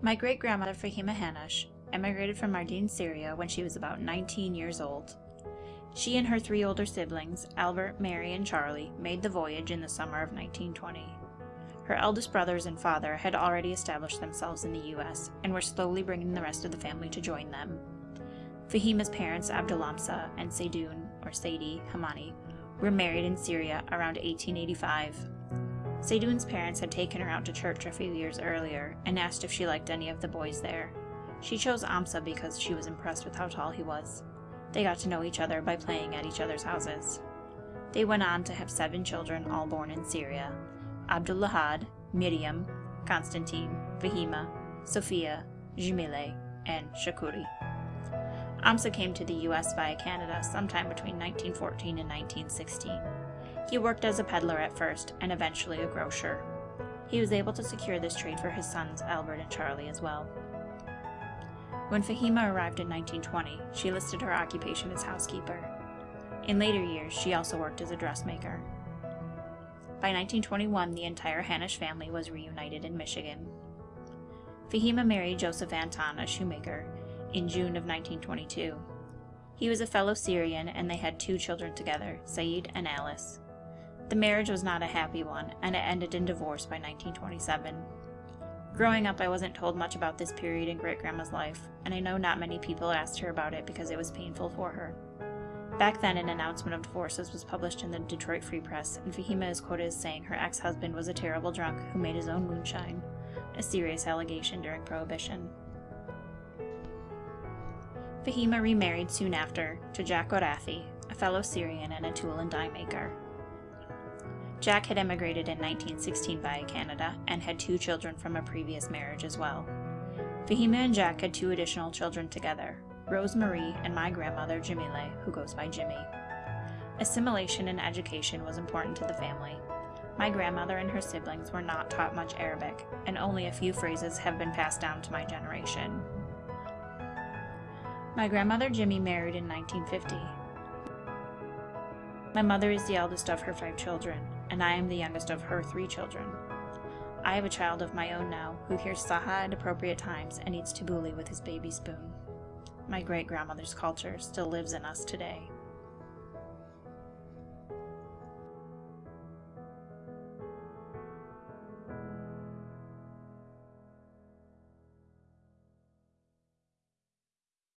My great grandmother Fahima Hanash emigrated from Mardin, Syria when she was about 19 years old. She and her three older siblings, Albert, Mary, and Charlie, made the voyage in the summer of 1920. Her eldest brothers and father had already established themselves in the U.S. and were slowly bringing the rest of the family to join them. Fahima's parents, Abdulamsa and Seydoun, or Sadie Hamani, were married in Syria around 1885. Seydoun's parents had taken her out to church a few years earlier and asked if she liked any of the boys there. She chose Amsa because she was impressed with how tall he was. They got to know each other by playing at each other's houses. They went on to have seven children, all born in Syria Abdullahad, Miriam, Constantine, Fahima, Sophia, Jumile, and Shakuri. Amsa came to the U.S. via Canada sometime between 1914 and 1916. He worked as a peddler at first and eventually a grocer. He was able to secure this trade for his sons Albert and Charlie as well. When Fahima arrived in 1920, she listed her occupation as housekeeper. In later years, she also worked as a dressmaker. By 1921, the entire Hanish family was reunited in Michigan. Fahima married Joseph Anton, a shoemaker, in June of 1922. He was a fellow Syrian and they had two children together, Saeed and Alice. The marriage was not a happy one, and it ended in divorce by 1927. Growing up, I wasn't told much about this period in great grandma's life, and I know not many people asked her about it because it was painful for her. Back then, an announcement of divorces was published in the Detroit Free Press, and Fahima is quoted as saying her ex husband was a terrible drunk who made his own moonshine, a serious allegation during Prohibition. Fahima remarried soon after to Jack Orathi, a fellow Syrian and a tool and die maker. Jack had emigrated in 1916 via Canada and had two children from a previous marriage as well. Fahima and Jack had two additional children together, Rose Marie and my grandmother Jamile, who goes by Jimmy. Assimilation and education was important to the family. My grandmother and her siblings were not taught much Arabic, and only a few phrases have been passed down to my generation. My grandmother Jimmy married in 1950. My mother is the eldest of her five children, and I am the youngest of her three children. I have a child of my own now who hears Saha at appropriate times and eats tabbouleh with his baby spoon. My great grandmother's culture still lives in us today.